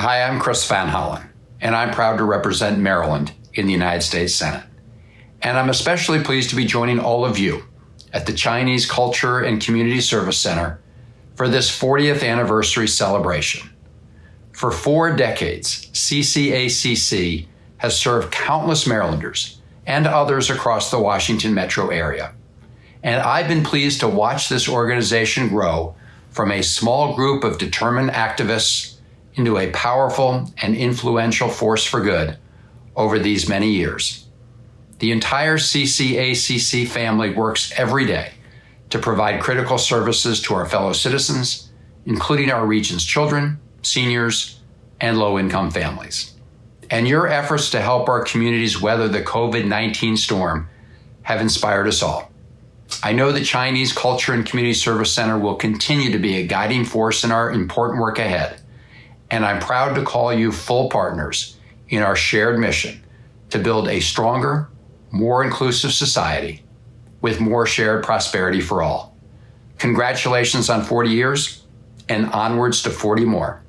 Hi, I'm Chris Van Hollen, and I'm proud to represent Maryland in the United States Senate. And I'm especially pleased to be joining all of you at the Chinese Culture and Community Service Center for this 40th anniversary celebration. For four decades, CCACC has served countless Marylanders and others across the Washington metro area. And I've been pleased to watch this organization grow from a small group of determined activists into a powerful and influential force for good over these many years. The entire CCACC family works every day to provide critical services to our fellow citizens, including our region's children, seniors, and low income families. And your efforts to help our communities weather the COVID 19 storm have inspired us all. I know the Chinese Culture and Community Service Center will continue to be a guiding force in our important work ahead. And I'm proud to call you full partners in our shared mission to build a stronger, more inclusive society with more shared prosperity for all. Congratulations on 40 years and onwards to 40 more.